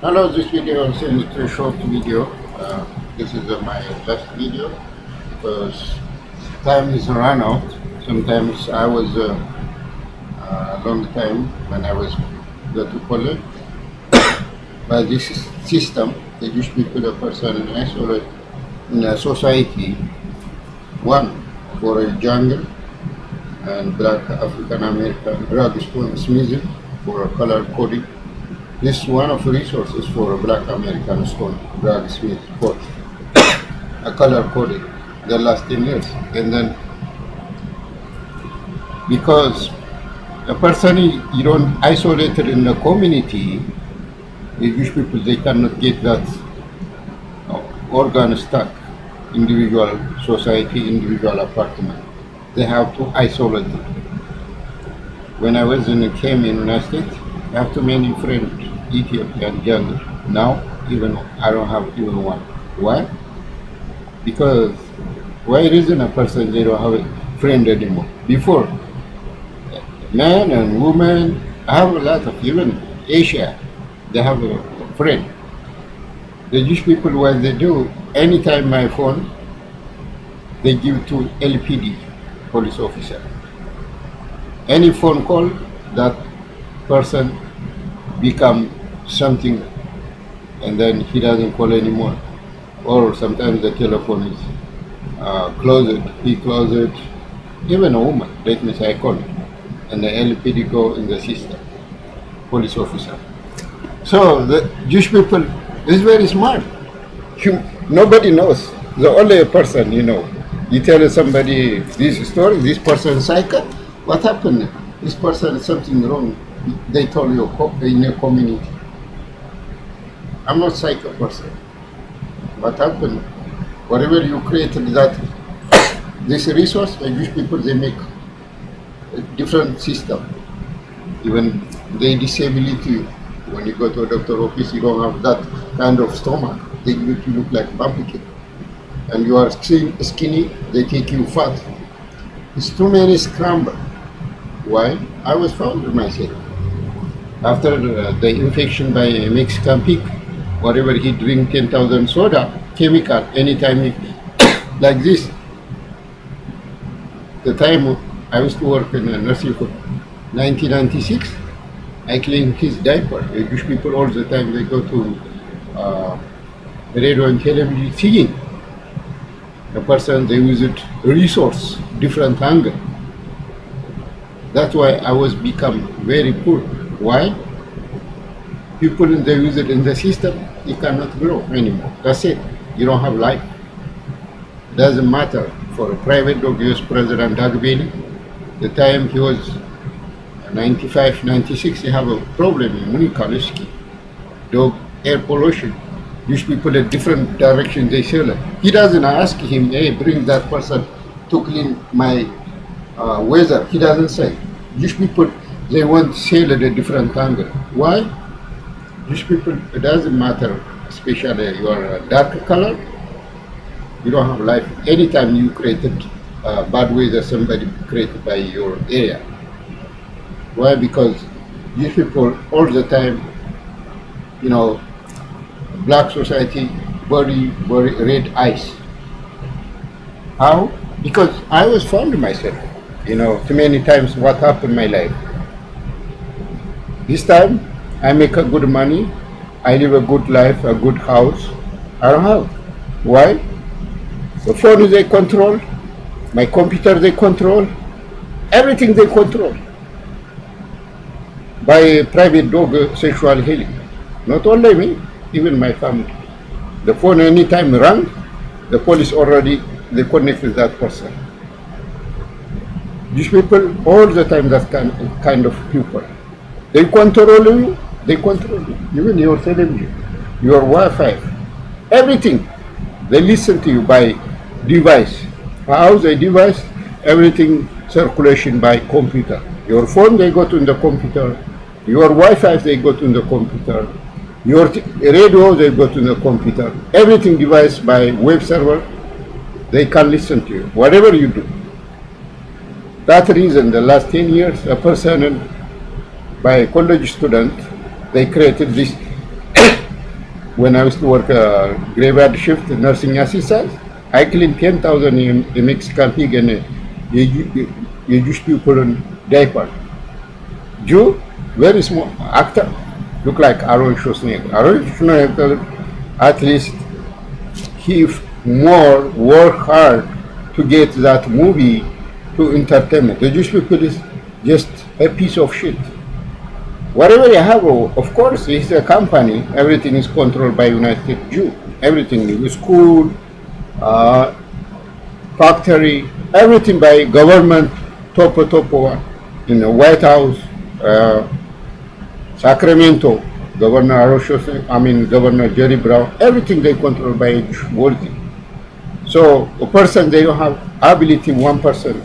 Hello, this video is a short video. Uh, this is uh, my last video because time is run out. Sometimes I was uh, a long time when I was go to college. But this system, the Jewish people, a person in a society, one for a jungle and black African American drug for a color coding. This is one of the resources for a black American stone drug smith for a color coding the last 10 years. And then because a person you don't isolated in the community, Jewish people they cannot get that organ stuck individual society, individual apartment. They have to isolate it. When I was in came in United States, I have too many friends, Ethiopian jungle. Now even I don't have even one. Why? Because why isn't a person they don't have a friend anymore? Before men and women have a lot of even Asia, they have a friend. The Jewish people what they do, anytime my phone, they give to LPD, police officer. Any phone call, that person become something and then he doesn't call anymore. Or sometimes the telephone is uh, closed, he closed. Even a woman, let me say I call and the LPD go in the system, police officer. So the Jewish people is very smart. Nobody knows. The only person you know. You tell somebody this story, this person psycho, what happened? This person something wrong. They told you in your community. I'm not psycho person. What happened? Whatever you created that this resource, the Jewish people they make a different system. Even they disability when you go to a doctor office, you don't have that kind of stomach. They make you look like pumpkin. And you are skinny, they take you fat. It's too many scramble. Why? I was found myself. After the, the infection by Mexican pig, whatever he drink 10,000 soda, chemical, anytime he, like this. The time I used to work in a nursing home, 1996, I clean his diaper. Jewish people all the time, they go to uh, radio and television singing. The person, they use it resource, different angle. That's why I was become very poor. Why? People, they visit in the system, you cannot grow anymore. That's it. You don't have life. Doesn't matter. For a private dog, US President Bailey, the time he was 95, 96, they have a problem in Munikaliski. Dog air pollution. These people a different direction they sell it. He doesn't ask him, hey, bring that person to clean my uh, weather. He doesn't say. These people, they want to sell at a different angle. Why? These people, it doesn't matter, especially you your dark color, you don't have life. Anytime you created uh, bad weather, somebody created by your area. Why? Because these people all the time, you know, black society, very, very red eyes. How? Because I was found myself, you know, too many times what happened in my life. This time, I make a good money, I live a good life, a good house. I don't have. Why? The phone they control, my computer they control, everything they control by private dog uh, sexual healing. Not only me, even my family. The phone anytime rang, the police already they connect with that person. These people all the time that kind, kind of people. They control you, they control you. Even your television, your Wi-Fi, everything. They listen to you by device. How they device? Everything circulation by computer. Your phone they got in the computer. Your Wi-Fi they got in the computer. Your radio they got in the computer. Everything device by web server. They can listen to you. Whatever you do. That reason, the last 10 years, a person by a college student, they created this when I used to work uh, graveyard shift nursing assistant, I cleaned 10,000 in the Mexican pig and uh, you, you Jewish people in diaper. Jew, very small actor, look like Aaron Schwarzenegger. Aaron Schwarzenegger, at least he more work hard to get that movie to entertainment. The Jewish people is just a piece of shit. Whatever you have, of course, it's a company. Everything is controlled by United Jew. Everything, school, uh, factory, everything by government, top top one. In the White House, uh, Sacramento, Governor Arosho, I mean Governor Jerry Brown, everything they control by worthy. So a person they don't have ability, one person,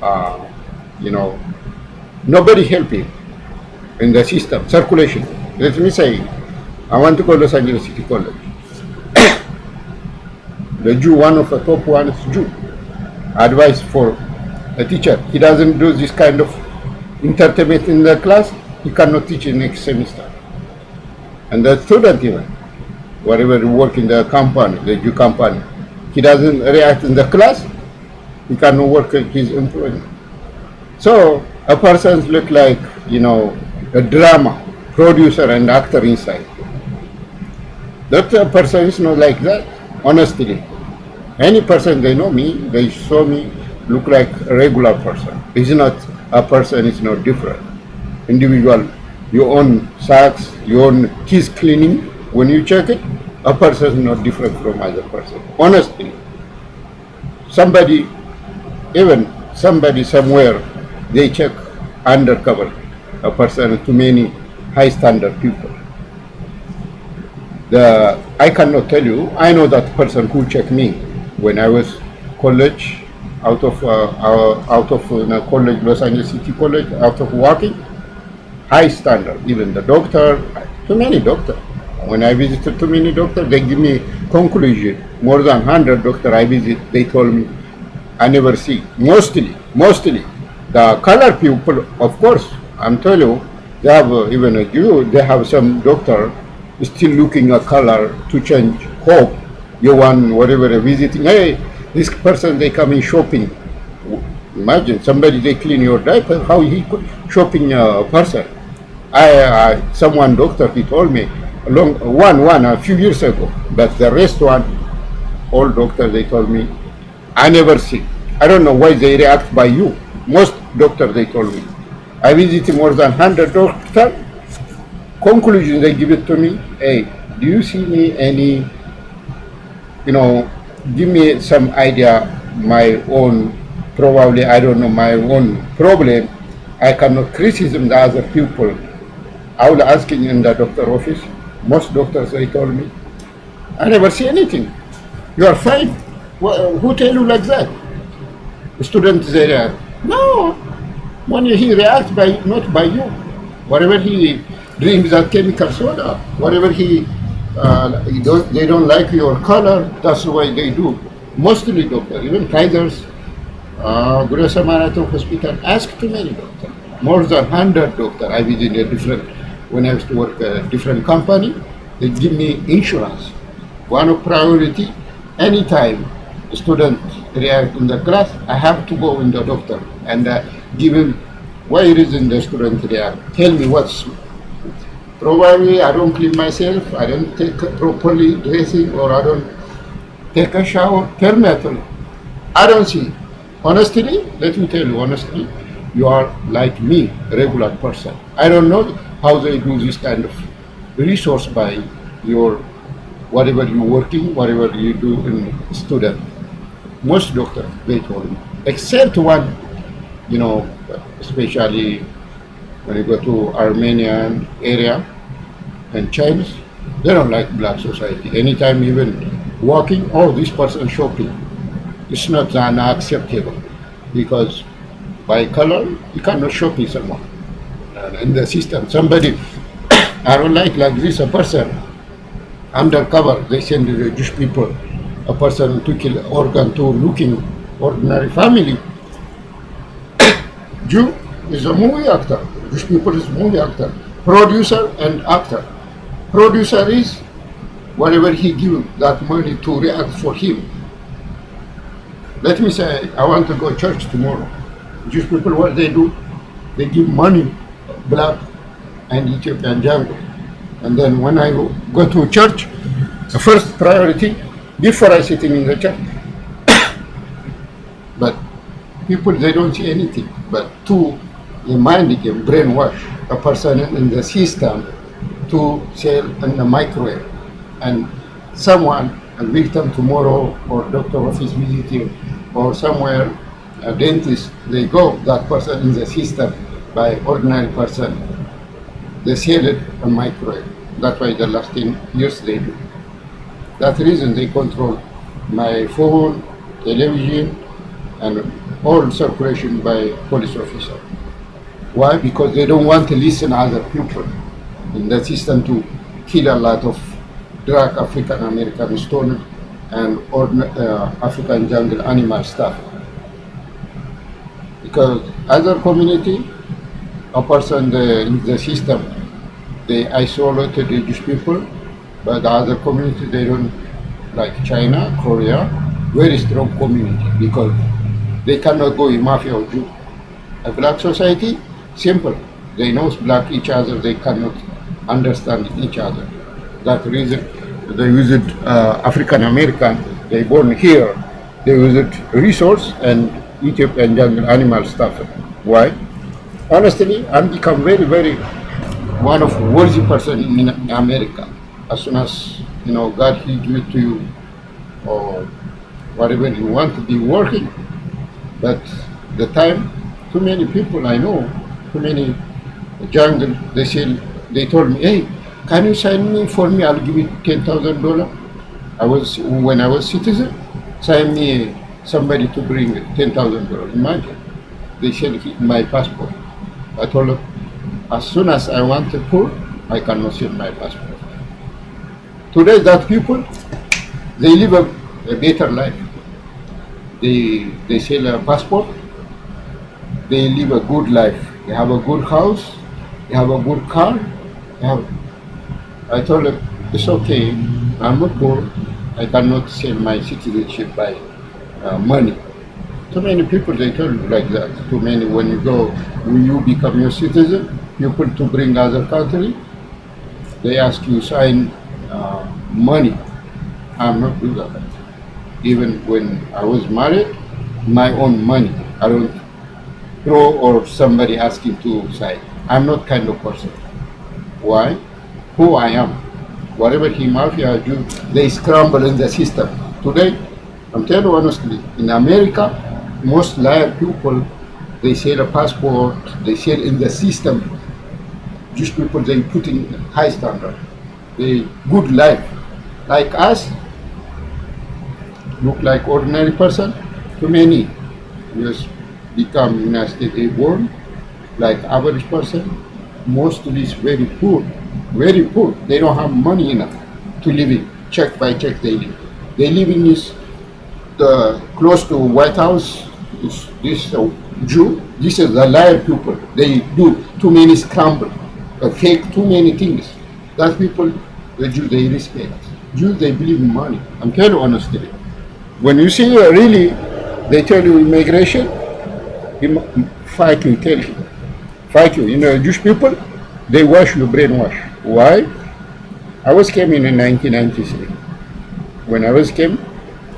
uh, you know, nobody helping in the system, circulation. Let me say, I want to go Los Angeles City College. the Jew, one of the top ones, Jew. Advice for a teacher. He doesn't do this kind of entertainment in the class, he cannot teach in next semester. And the student even, whatever you work in the company, the Jew company, he doesn't react in the class, he cannot work his employment. So a person look like, you know, a drama producer and actor inside. That person is not like that, honestly. Any person, they know me, they saw me, look like a regular person. It's not a person, it's not different. Individual, you own socks, you own keys cleaning, when you check it, a person is not different from other person. Honestly, somebody, even somebody somewhere, they check undercover a person too many high standard people. The, I cannot tell you, I know that person who checked me when I was college, out of uh, uh, out of uh, college, Los Angeles City College, out of working, high standard. Even the doctor, too many doctor. When I visited too many doctor, they give me conclusion. More than hundred doctor I visit, they told me, I never see. Mostly, mostly, the color people, of course, I'm telling you, they have uh, even a Jew, they have some doctor still looking a color to change hope. You want whatever visiting, hey, this person they come in shopping. Imagine somebody they clean your diaper, how he could shopping a person. I, I someone doctor he told me long one one a few years ago, but the rest one, all doctor they told me, I never see. I don't know why they react by you. Most doctor they told me. I visited more than 100 doctors. Conclusion they give it to me, hey, do you see me any, you know, give me some idea, my own, probably, I don't know, my own problem. I cannot criticize the other people. I will asking in the doctor office. Most doctors, they told me, I never see anything. You are fine. Well, who tell you like that? The students, they are, no, when he reacts by not by you. Whatever he drinks that chemical soda, whatever he, uh, don't, they don't like your color, that's why they do. Mostly doctor, even Kaiser's, uh, Samaritan Hospital, ask too many doctors. More than 100 doctors. I visited a different, when I used to work at a different company, they give me insurance. One of priority, anytime student react in the class, I have to go in the doctor and uh, give him why reason the student react. Tell me what's probably I don't clean myself, I don't take properly dressing or I don't take a shower. Tell me. I don't see. Honestly, let me tell you honestly, you are like me, regular person. I don't know how they do this kind of resource by your whatever you working, whatever you do in student. Most doctors, they told me, except one, you know, especially when you go to Armenian area and Chinese, they don't like black society. Anytime even walking, oh, this person shopping. It's not unacceptable because by color, you cannot shop with someone. And in the system, somebody, I don't like like this, a person, undercover, they send the Jewish people, a person to kill organ to looking ordinary family. Jew is a movie actor. Jewish people is movie actor. Producer and actor. Producer is whatever he give that money to react for him. Let me say, I want to go church tomorrow. Jewish people, what they do, they give money, black and Ethiopian jungle. And then when I go to church, the first priority, before I sitting in the church, people, they don't see anything. But to a mind game, brainwash a person in the system to sell in the microwave. And someone, a victim tomorrow, or doctor office visiting, or somewhere, a dentist, they go, that person in the system by ordinary person. They sell it on microwave. That's why the last 10 years they do. The reason they control my phone, television, and all circulation by police officer. Why? Because they don't want to listen other people in the system to kill a lot of drug African American stone and uh, African jungle animal stuff. Because other community, a person the, in the system, they isolated the Jewish people, but the other community they don't like China, Korea, very strong community because they cannot go in mafia or Jew. A black society, simple. They know black each other, they cannot understand each other. That reason they visit uh, African American, they born here, they visit resource and Egypt and jungle animal stuff. Why? Honestly, I'm become very, very one of worthy person in America. As soon as you know God he give it to you or whatever you want to be working. But the time, too many people I know, too many jungle, they say they told me, hey, can you sign me for me? I'll give you ten thousand dollar. I was when I was citizen, sign me somebody to bring ten thousand dollars. Imagine, they said my passport. I told them, as soon as I want to pull, I cannot send my passport. Today, that people, they live a, a better life. They they sell a passport. They live a good life. They have a good house. They have a good car. Have I told them it's okay, I'm not poor, I cannot sell my citizenship by uh, money. Too many people, they tell you like that. Too many, when you go, when you become your citizen, people to bring other country, they ask you sign uh, money. I'm not do that. Even when I was married, my own money. I don't throw or somebody asking to sign. I'm not kind of person. Why? who I am. Whatever he mafia do, they scramble in the system. Today, I'm telling you honestly, in America, most liar people, they sell a passport, they sell in the system. Jewish people, they put in high standard. They good life. Like us, look like ordinary person. Too many just become United States born, like average person. Mostly is very poor very poor. They don't have money enough to live in. Check by check they live. They live in this the close to White House. Is this uh, Jew? This is the liar people. They do too many scramble, uh, fake too many things. That people, the Jew, they respect. Jews, they believe in money. I'm telling you honestly. When you see really, they tell you immigration, fight you, tell you, fight you. You know, Jewish people, they wash you, brainwash. Why? I was came in 1993. When I was came,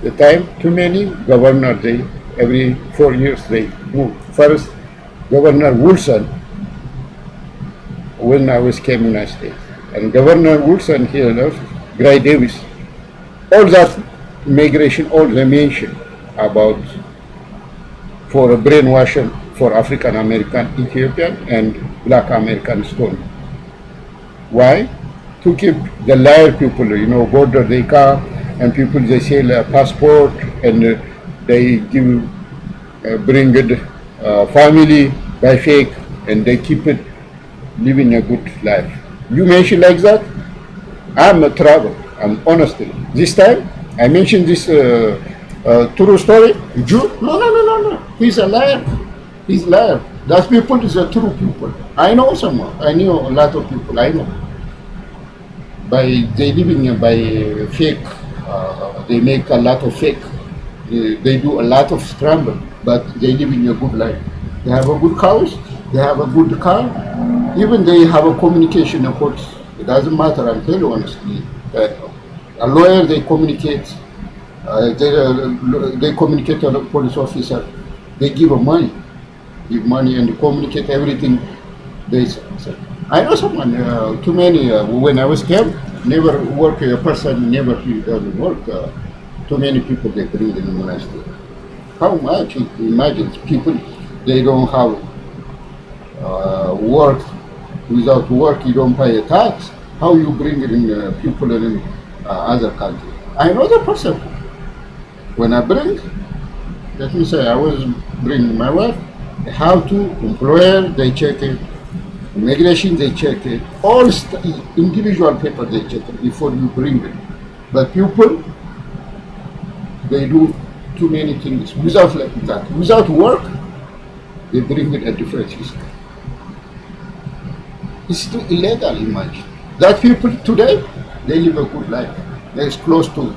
the time too many governor they every four years they move. First, Governor Wilson when I was came in United States, and Governor Wilson here left Gray Davis. All that migration, all the mention about for a brainwashing for African American, Ethiopian, and Black American stone. Why? To keep the liar people, you know, border they come and people they sell a passport and uh, they give, uh, bring it uh, family by fake and they keep it living a good life. You mention like that? I'm a travel. I'm honestly. This time I mentioned this uh, uh, true story. Jew? No, no, no, no, no. He's a liar. He's a liar. That people is a true people. I know someone. I knew a lot of people. I know. by they living by fake. Uh, they make a lot of fake. They, do a lot of scramble, but they live in a good life. They have a good house. They have a good car. Even they have a communication courts. It doesn't matter. I'm telling you honestly. A lawyer, they communicate. Uh, they, uh, they communicate to a police officer. They give them money, give money and communicate everything. They say. I know someone, uh, too many, uh, when I was camp, never work, a person never doesn't work. Uh, too many people they bring in the monastery. How much? Imagine people, they don't have uh, work. Without work, you don't pay a tax. How you bring in people in uh, other country. I know the person. When I bring, let me say, I was bringing my wife. How to employer, they check it. Immigration, they check it. All individual paper, they check it before you bring it. But people, they do too many things without like that. Without work, they bring it at different system. It's too illegal, imagine. That people today, they live a good life. They're close to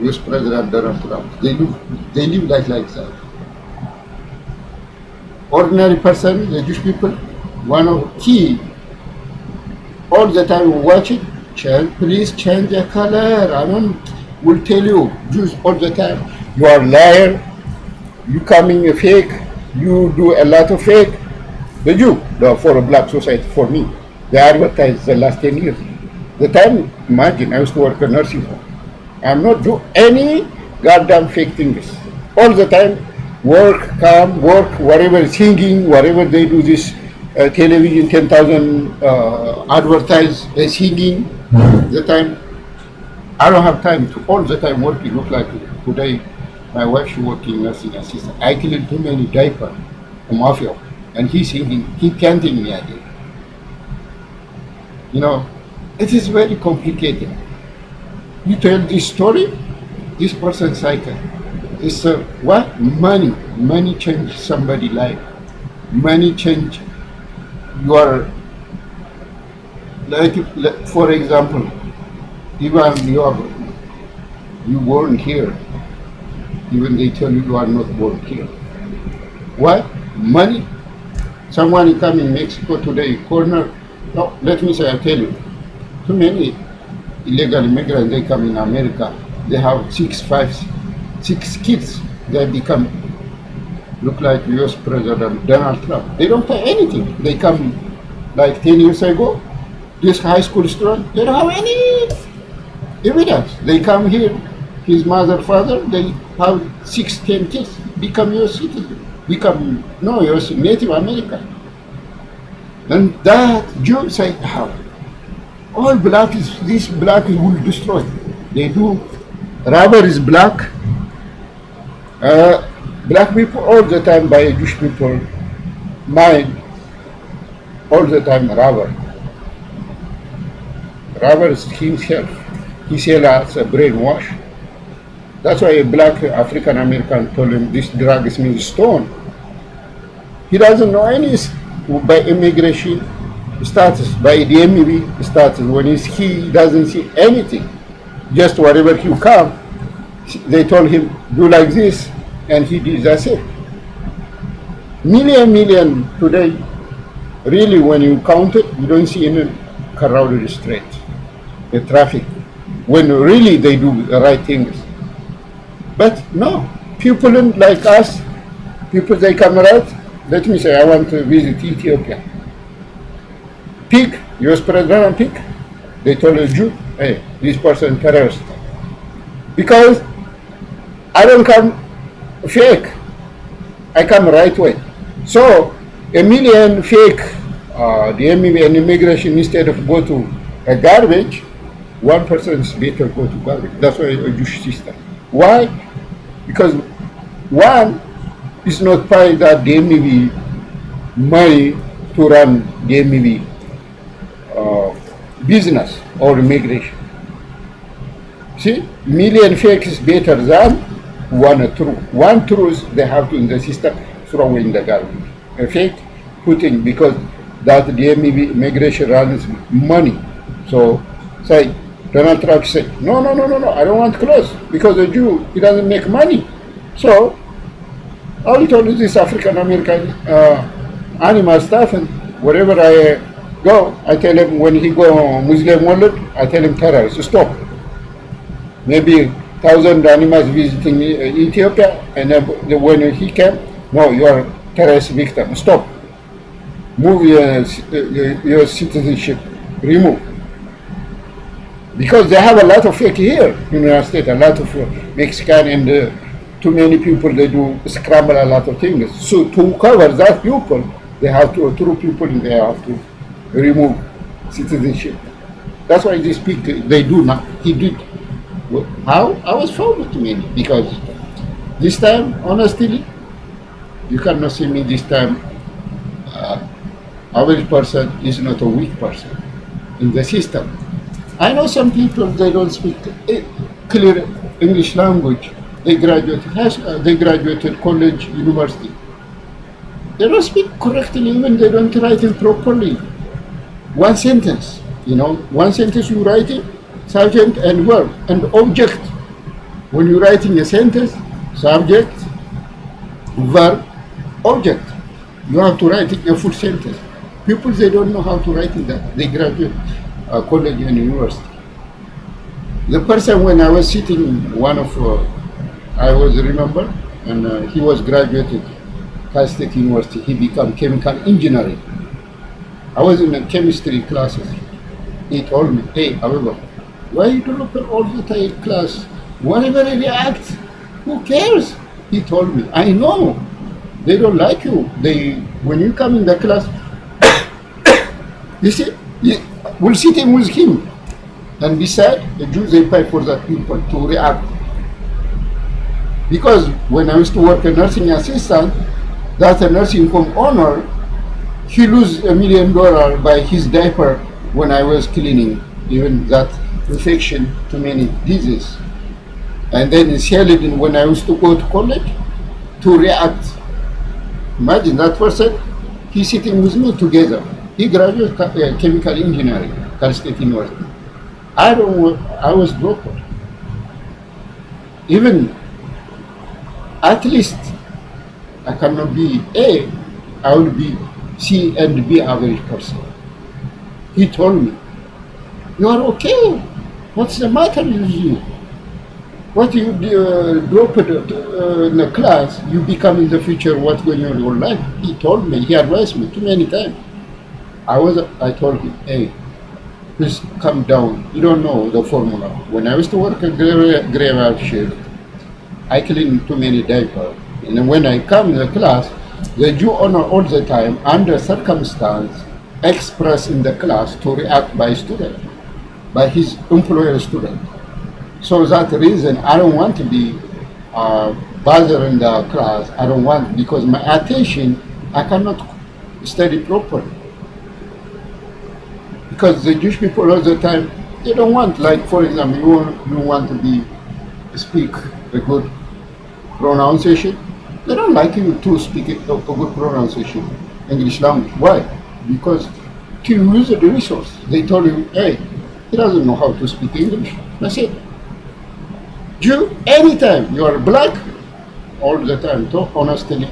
US President Donald Trump. They live, they live like, like that. Ordinary person, the Jewish people, one of key, all the time watch it, change, please change the color. I don't, will tell you, Jews all the time, you are liar, you coming a fake, you do a lot of fake. The Jew, the, for a black society, for me, they advertise the last 10 years. The time, imagine, I used to work in nursing home. I'm not do any goddamn fake things. All the time, work, come, work, whatever, singing, whatever they do this, uh, television, 10,000 uh, advertise uh, singing, the time, I don't have time to all the time working, look like today, my wife she working nursing assistant. I clean too many diapers, a mafia, and he's singing, he canting me again. You know, it is very complicated. You tell this story, this person cycle. It's uh, what? Money. Money change somebody life. Money change your, like, for example, even you are, you born here, even they tell you you are not born here. What? Money. Someone come in Mexico today, corner, no, let me say, I tell you, too many illegal immigrants, they come in America, they have six, five, six kids, they become, look like US President Donald Trump. They don't pay anything. They come like 10 years ago, this high school student, they don't have any evidence. They come here, his mother, father, they have six, ten kids, become US citizen, become, no, US Native American. And that Jews say, how? All black is, this black will destroy. They do, rubber is black. Uh, black people all the time by Jewish people mind all the time rubber. Rubber is himself. He sells us a brainwash. That's why a black African American told him this drug is means stone. He doesn't know any by immigration status, by the MEV status. When he's he doesn't see anything. Just wherever he come, they told him do like this, and he did. That's it. Million, million today. Really, when you count it, you don't see any crowded street, the traffic. When really they do the right things. But no, people like us, people they come right, let me say I want to visit Ethiopia. Pick, US President pick. They told a Jew, hey, this person terrorist. Because I don't come fake. I come right way. So a million fake uh, the immigration instead of go to a garbage, one person is better go to garbage. That's why a Jewish system. Why? Because one is not paying that the MEV money to run the MEV business or immigration. See, million fake is better than one true. One truth they have to in the system throw in the garbage. A fake putting because that the immigration runs money. So say, Donald Trump said, no, no, no, no, no, I don't want clothes because the Jew, he doesn't make money. So, I will tell you this African American uh, animal stuff and whatever I go, I tell him when he go Muslim world, I tell him terrorist, stop. Maybe thousand animals visiting uh, Ethiopia and then when he came, no, you are terrorist victim, stop. Move your, your citizenship, remove because they have a lot of fake here in the United States, a lot of uh, Mexican and uh, too many people, they do scramble a lot of things. So to cover that people, they have to, through people, they have to remove citizenship. That's why they speak, they do not, he did. How? I was found to many because this time, honestly, you cannot see me this time. Uh, average person is not a weak person in the system. I know some people, they don't speak clear English language. They graduated school, they graduated college, university. They don't speak correctly, even they don't write it properly. One sentence, you know, one sentence you write it, subject and verb and object. When you're writing a sentence, subject, verb, object. You have to write it a full sentence. People, they don't know how to write it that. They graduate uh, college and university. The person when I was sitting, one of, uh, I was remember, and uh, he was graduated Cal State University, he became chemical engineering. I was in the chemistry classes. He told me, hey, however, why you develop all the time class? Whatever they react, who cares? He told me, I know. They don't like you. They when you come in the class, you see, we'll sitting with him. And beside, the Jews, they pay for that people to react. Because when I used to work a nursing assistant, that's a nursing home owner, he lose a million dollar by his diaper when I was cleaning, even that infection to many diseases. And then in Sheridan, when I used to go to college, to react. Imagine that person, he's sitting with me together. He graduated uh, chemical engineering, Cal State University. I don't. I was broke. Even at least I cannot be A. I will be C and B average person. He told me, "You are okay. What's the matter with you? What you uh, uh, in the class, you become in the future what's going on in your life." He told me. He advised me too many times. I was, I told him, hey, please come down. You don't know the formula. When I used to work at graveyard shift, I clean too many diapers. And when I come in the class, the Jew owner all the time, under circumstance, express in the class to react by student, by his employer student. So that reason, I don't want to be uh, bothering the class. I don't want, because my attention, I cannot study properly because the Jewish people all the time they don't want like for example you want, you want to be speak a good pronunciation they don't like you to speak a, a good pronunciation English language. Why? Because to use the resource. They told you hey he doesn't know how to speak English. That's it. Jew anytime you are black all the time talk honestly.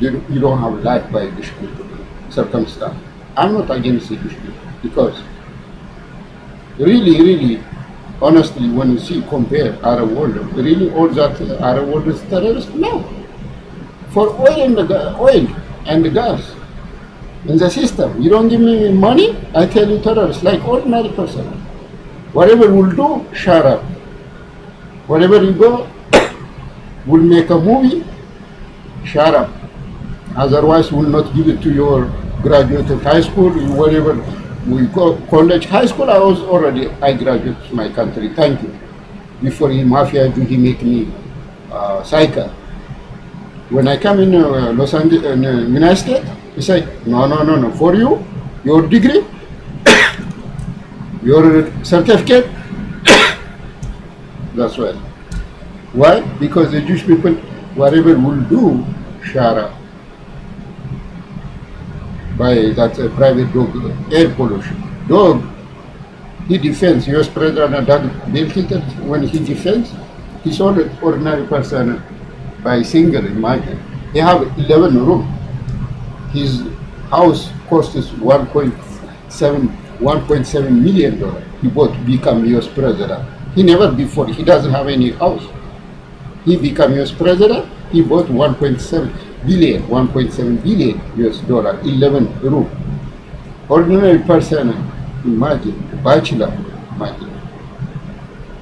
You, you don't have life by Jewish people circumstance. I'm not against Jewish people because really, really, honestly, when you see compare Arab world, really all that Arab world is terrorist? No. For oil and the oil and the gas in the system, you don't give me money, I tell you terrorist, like ordinary person. Whatever we'll do, shut up. You go, we'll make a movie, shut up. Otherwise, we'll not give it to your graduated high school, whatever we go college, high school, I was already, I graduated my country, thank you. Before he mafia, do he make me uh, cycle. When I come in uh, Los Angeles, uh, United States, he said, no, no, no, no, for you, your degree, your certificate, that's why. Why? Because the Jewish people, whatever will do, Shara, by that uh, private dog air pollution. Dog, he defends U.S. President Doug Bill when he defends, he's only ordinary person by single, imagine. He have 11 room. His house costs 1.7 1.7 million dollars. He bought to become U.S. president. He never before, he doesn't have any house. He become U.S. president, he bought 1.7 billion, 1.7 billion US dollar, 11 room. Ordinary person, imagine, bachelor, imagine.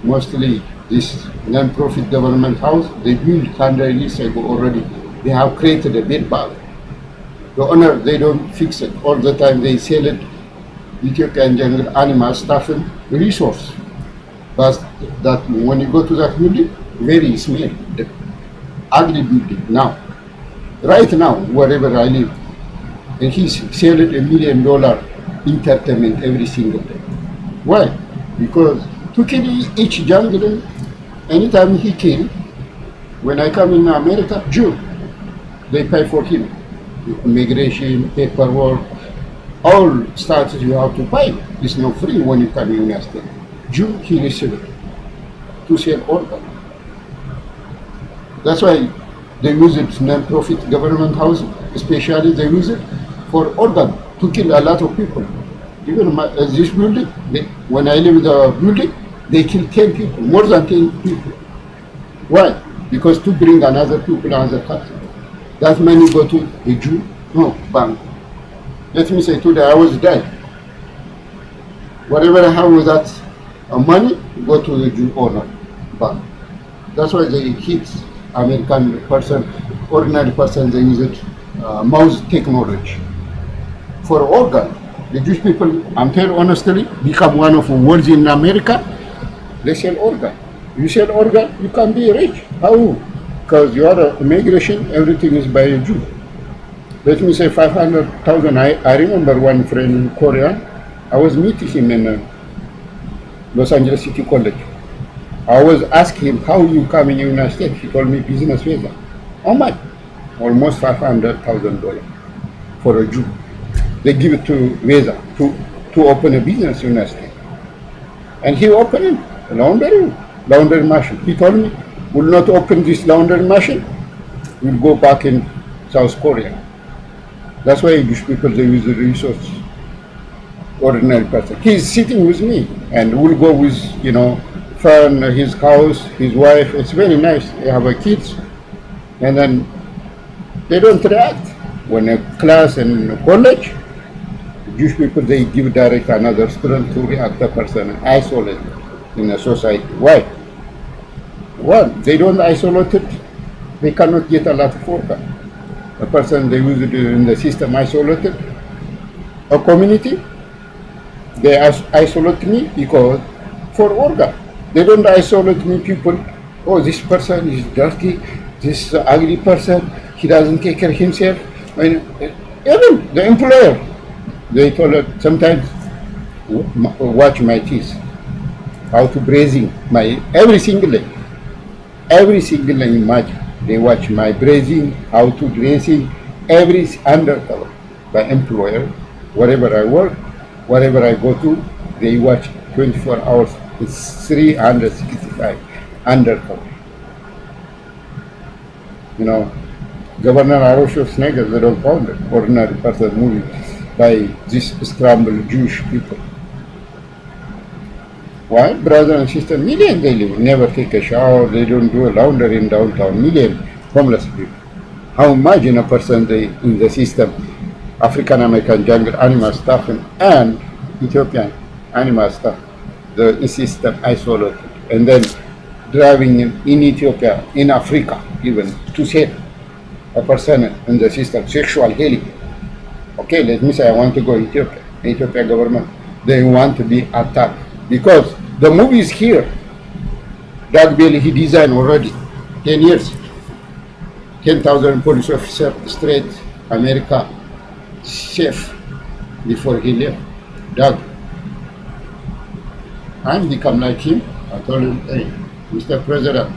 Mostly this non-profit government house, they built 100 years ago already. They have created a bed bug. The owner, they don't fix it. All the time they sell it. Ethiopian jungle animal stuff and resource. But that when you go to that building, very small, the ugly building now. Right now, wherever I live, and he's selling a million dollar entertainment every single day. Why? Because to kill each jungle, anytime he kill, when I come in America, Jew, they pay for him. Immigration, paperwork, all status you have to pay. It's not free when you come in United States. Jew, he received to sell organ. That's why they use it non-profit government house, especially they use it for organ to kill a lot of people. Even my, uh, this building, they, when I live in the building, they kill 10 people, more than 10 people. Why? Because to bring another people, another country. That money go to a Jew? No, bank. Let me say today I was dead. Whatever I have with that uh, money, go to the Jew owner bank. That's why they hit American person, ordinary person, they use it, uh, mouse technology. For organ, the Jewish people, I'm telling honestly, become one of the world's in America, they sell organ. You sell organ, you can be rich. How? Because you are a immigration, everything is by a Jew. Let me say 500,000. I, I remember one friend in Korea, I was meeting him in uh, Los Angeles City College. I was asking him, how you come in the United States? He told me business visa. How much? Almost $500,000 for a Jew. They give it to visa to, to open a business in United States. And he opened a laundry, laundry machine. He told me, will not open this laundry machine, we'll go back in South Korea. That's why English people, they use the resource. Ordinary person. He's sitting with me and we'll go with, you know, fun, his house, his wife. It's very nice. They have a kids. And then they don't react. When a class in college, Jewish people, they give direct another student to react the person, isolate in a society. Why? One, they don't isolate it, they cannot get a lot of work. A person they use it in the system isolated. A community, they isolate me because for organ. They don't isolate me people. Oh, this person is dirty. This ugly person. He doesn't take care of himself. And eh, even the employer, they told her sometimes watch my teeth, how to braising my every single day, every single day. They watch my braising, how to dressing, every undercover by employer, wherever I work, wherever I go to, they watch 24 hours it's 365 undercover. You know, Governor Arosho Snega, they don't found ordinary person moving by this scrambled Jewish people. Why? Brother and sister, million they live, never take a shower, they don't do a laundry in downtown, million homeless people. How imagine a person they, in the system, African American jungle animal stuff and, and Ethiopian animal stuff the system isolated and then driving in, in Ethiopia, in Africa even, to save a person in the system, sexual healing. Okay, let me say I want to go Ethiopia, Ethiopia government. They want to be attacked because the movie is here. Doug Bailey, he designed already, 10 years. 10,000 police officer, straight America safe before he left. Doug, and become like him. I told him, hey, Mr. President,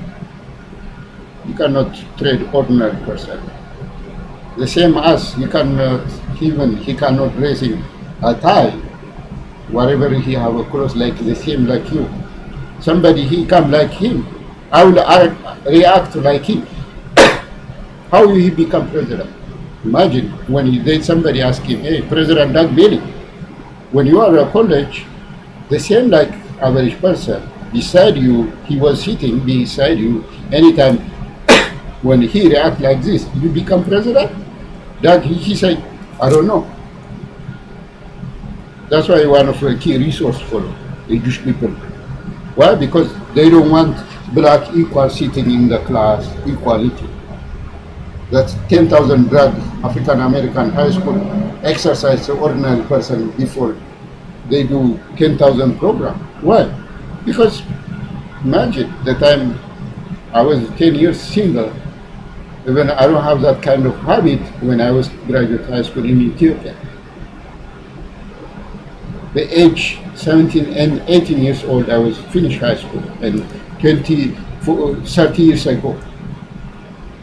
you cannot trade ordinary person. The same as you cannot uh, even he cannot raise him a tie whatever he have a clothes like the same like you. Somebody he come like him, I will act, react like him. How will he become president? Imagine when he, then somebody ask him, hey, President Doug Bailey, when you are a college, the same like average person, beside you, he was sitting beside you anytime when he react like this, you become president? That he, he said, I don't know. That's why one of the key resource for the Jewish people. Why? Because they don't want black equal sitting in the class, equality. That's 10,000 black African American high school exercise the ordinary person before they do 10,000 program. Why? Because imagine the time I was 10 years single, even I don't have that kind of habit when I was graduate high school in Ethiopia the age 17 and 18 years old, I was finished high school, and 20, 30 years ago,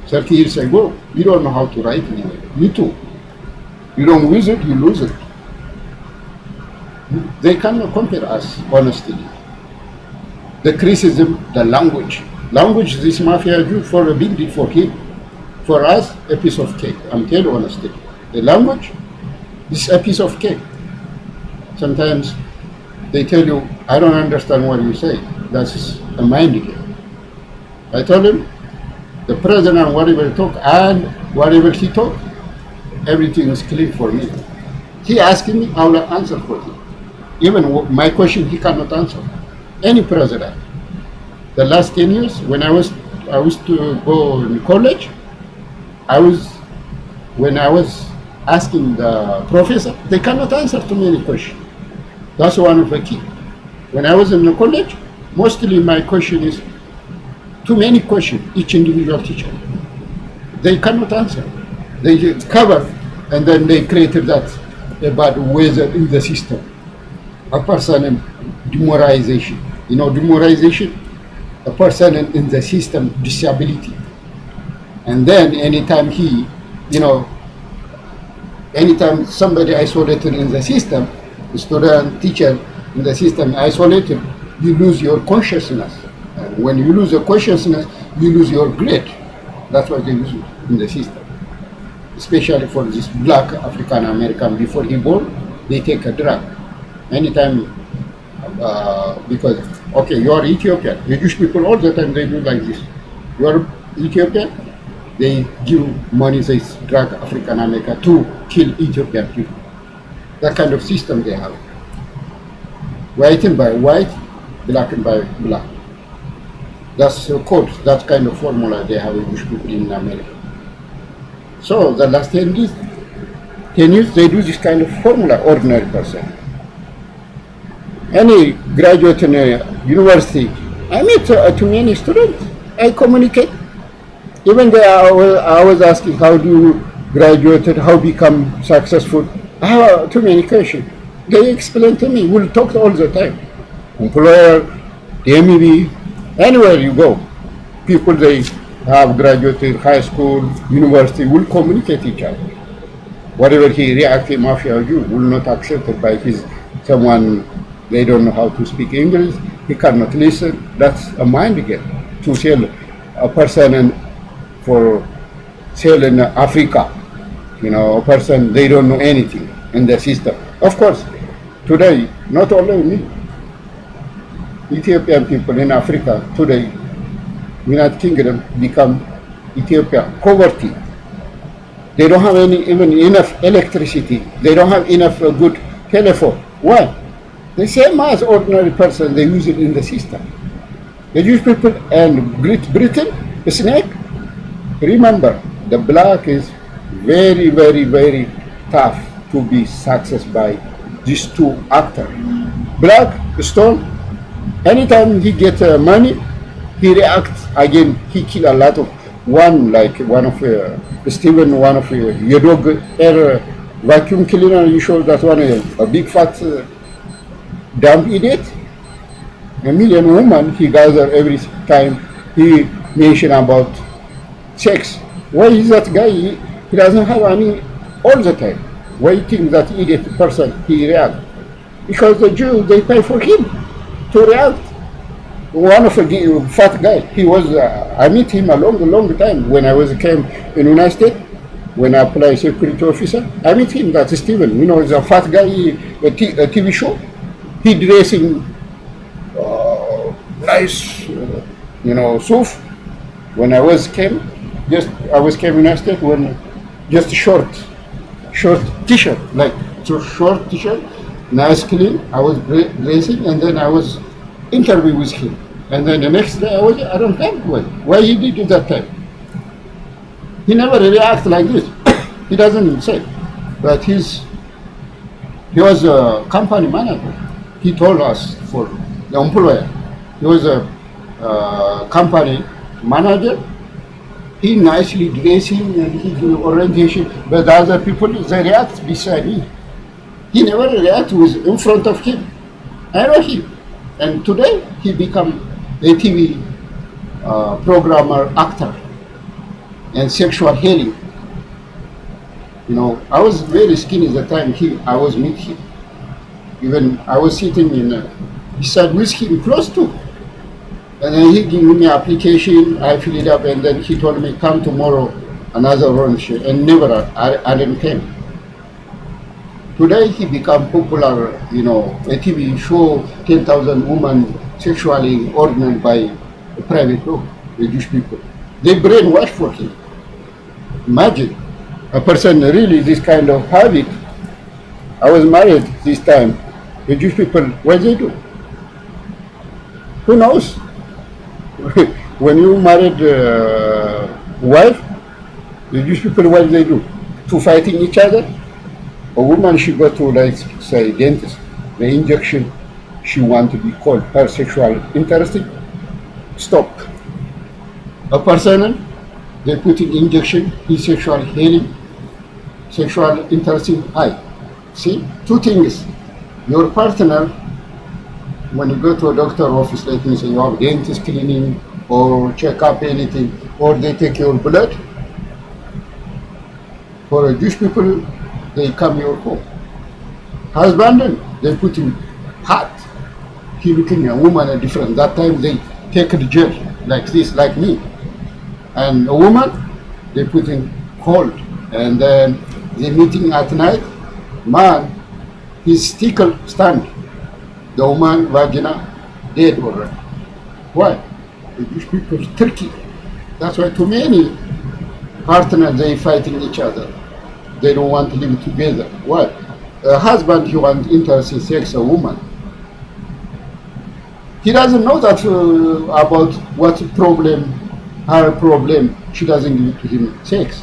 30 years ago, you don't know how to write anyway. Me too. You don't use it, you lose it. They cannot compare us, honestly. The criticism, the language. Language, this mafia do for a big deal for him. For us, a piece of cake. I'm telling you honestly. The language, is a piece of cake sometimes they tell you, I don't understand what you say. That's a mind game. I told him, the president, whatever he talk, and whatever he talk, everything is clear for me. He asking me, I will answer for him. Even my question, he cannot answer. Any president. The last 10 years, when I was, I was to go in college, I was, when I was asking the professor, they cannot answer too many questions. That's one of the key. When I was in the college, mostly my question is too many questions, each individual teacher. They cannot answer. They cover and then they created that about weather in the system. A person in demoralization. You know, demoralization, a person in, in the system disability. And then anytime he, you know, anytime somebody isolated in the system, student, teacher in the system isolated, you lose your consciousness. And when you lose your consciousness, you lose your grade. That's why they it in the system. Especially for this black African American, before he born, they take a drug. Anytime, uh, because, okay, you are Ethiopian. The Jewish people all the time, they do like this. You are Ethiopian, they give money, they drug African American to kill Ethiopian people that kind of system they have. White and by white, black and by black. That's a code, that kind of formula they have in people in America. So the last 10 years, 10 years they do this kind of formula, ordinary person. Any graduate in a university, I meet uh, too many students, I communicate. Even there I was, I was asking how do you graduate, how become successful. Many questions. They explain to me. We'll talk all the time. Employer, the MEB, anywhere you go, people they have graduated high school, university will communicate each other. Whatever he react in mafia you will not accept it by his someone they don't know how to speak English, he cannot listen. That's a mind game to sell a person in, for sale in Africa you know, a person, they don't know anything in the system. Of course, today, not only me, Ethiopian people in Africa today, United Kingdom become Ethiopia poverty. They don't have any even enough electricity. They don't have enough uh, good telephone. Why? The same as ordinary person, they use it in the system. The Jewish people and Great Britain, the snake, remember, the black is very, very, very tough to be success by these two actors. Black Stone, anytime he get uh, money, he reacts again. He kill a lot of one like one of uh, Stephen, one of uh, your dog air vacuum cleaner. You show that one uh, a big fat uh, dumb idiot. A million woman he gather every time he mention about sex. Why is that guy? He, doesn't have any all the time waiting that idiot person he react. because the Jew they pay for him to react. One of the fat guy, he was. Uh, I meet him a long, long time when I was came in United States. When I apply security officer, I meet him. That's Steven. You know, a fat guy. A, t- a TV show. He dressing uh, nice, uh, you know, suit. When I was came, just I was came in United States when just short, short T-shirt, like so short T-shirt, nice clean. I was dressing, and then I was interview with him. And then the next day I was, I don't know why. Why he did it that time? He never react like this. he doesn't say. But he's, he was a company manager. He told us for the employer. He was a uh, company manager. He nicely dressing and he do orientation, but the other people, they react beside me. He never react with in front of him. I know him. And today he become a TV uh, programmer, actor, and sexual healing. You know, I was very skinny at the time he, I was meet him. Even I was sitting in, a, beside with him close to. And then he gave me application, I filled it up, and then he told me, come tomorrow, another lunch, and never, I, I didn't come. Today he become popular, you know, a TV show, 10,000 women sexually ordained by a private group, the Jewish people. They brainwash for him. Imagine a person really this kind of habit. I was married this time. The Jewish people, what they do? Who knows? when you married a wife, the Jewish people, what they do? To fighting each other? A woman she go to like say dentist, the injection she want to be called her sexual interesting, stop. A person they put in injection, his sexual healing, sexual interesting high. See, two things. Your partner, when you go to a doctor office, like me, say you have dentist cleaning or check up anything, or they take your blood. For a Jewish people, they come your home. Husband, they put him hot. He looking a woman a different. That time they take the jail like this, like me. And a woman, they put him cold. And then they meeting at night, man, his stickle stand. The woman vagina dead already. Why? The Jewish people Turkey. That's why too many partners they fighting each other they don't want to live together. Why? A husband, he wants interest in sex, a woman. He doesn't know that uh, about what problem, her problem, she doesn't give to him sex.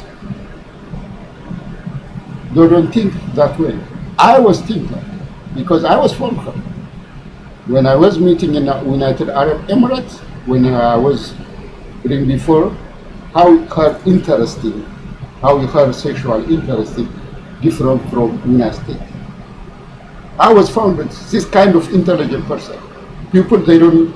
They don't think that way. I was thinking, because I was from her. When I was meeting in the United Arab Emirates, when I was reading before, how her interesting how her sexual interest different from United States. I was found with this kind of intelligent person. People they don't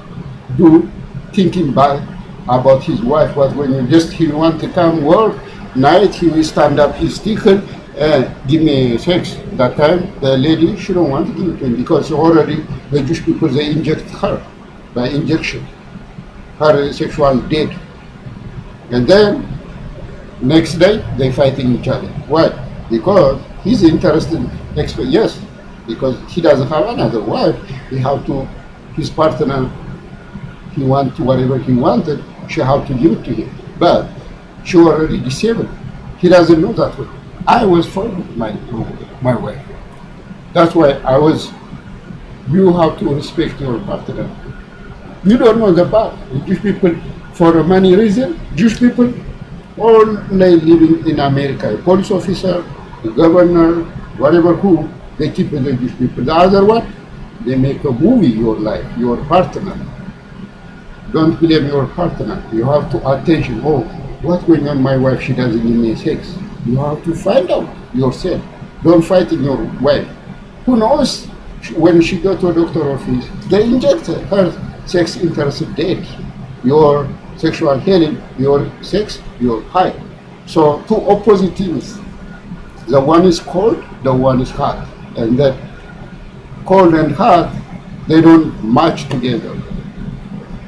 do thinking bad about his wife, but when you just he want to come work, night he will stand up his sticker and give me sex. That time the lady she don't want to give it to him because already the Jewish people they inject her by injection. Her sexual dead. And then Next day, they fighting each other. Why? Because he's interested. Yes, because he doesn't have another wife. He have to, his partner, he want whatever he wanted. She have to give it to him. But she already disabled. He doesn't know that way. I was for my my wife. That's why I was. You have to respect your partner. You don't know the part. Jewish people, for many reasons, Jewish people all living in America, a police officer, the governor, whatever who, they keep the Jewish people. The other one, they make a movie your life, your partner. Don't blame your partner. You have to attention. Oh, what's going on? My wife, she doesn't give me sex. You have to find out yourself. Don't fight in your wife. Who knows when she go to a doctor office, they inject her sex interest dead. Your sexual healing, your sex, your high. So two opposite things. The one is cold, the one is hot. And that cold and hot, they don't match together.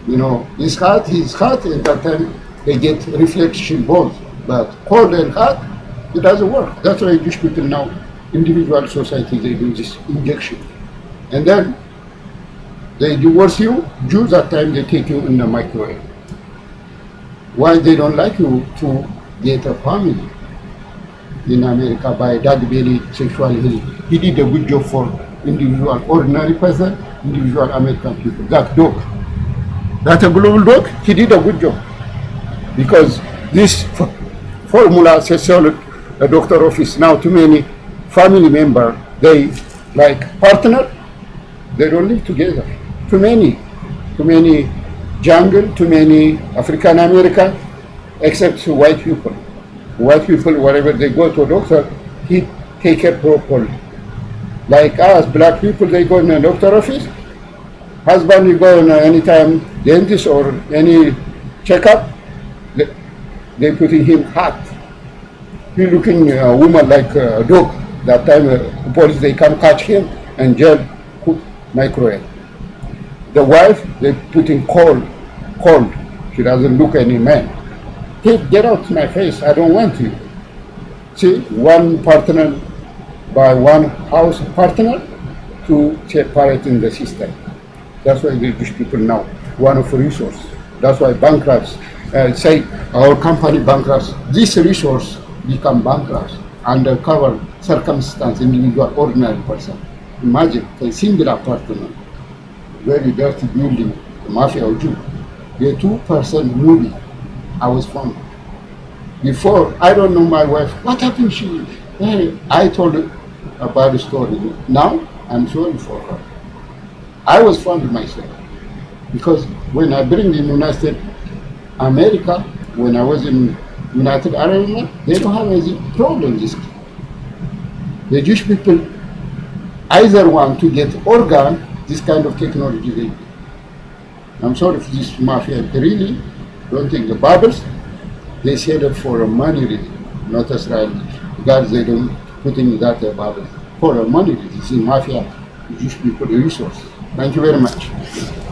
You know, it's hot, it's hot, at that time they get reflection both. But cold and hot, it doesn't work. That's why Jewish people now, individual society, they do this injection. And then they divorce you, Jews that time they take you in the microwave. Why they don't like you to get a family in America by that very sexual. He did a good job for individual, ordinary person, individual American people. That dog, that a global dog, he did a good job. Because this formula says so the doctor office now too many family member, they like partner, they don't live together. Too many, too many jungle, too many African American, except white people. White people, wherever they go to a doctor, he take care properly. Like us, black people, they go in a doctor office. Husband, you go in anytime dentist or any checkup, they, they putting him hot. He looking a woman like a dog. That time, uh, police they come catch him and jail, put microwave. The wife they put putting cold, cold. She doesn't look any man. Hey, get out my face! I don't want you. See, one partner by one house partner to separate in the system. That's why the Jewish people now one of resource. That's why bankrupts uh, say our company bankrupts. This resource become bankrupt under cover circumstance, individual, ordinary person. Imagine a single apartment, very dirty building, the mafia or Jew. The two person movie I was from. Before, I don't know my wife. What happened? She, hey, I told her about the story. Now, I'm sorry for her. I was found myself. Because when I bring the United States, America, when I was in United Arab Emirates, they don't have any problem. This the Jewish people either want to get organ, this kind of technology they. I'm sorry for this mafia. Really don't think the Bibles, they say that for a money reason, not Israel. God, they don't put in that uh, Bible. For a money reason, mafia, Jewish people resource. Thank you very much.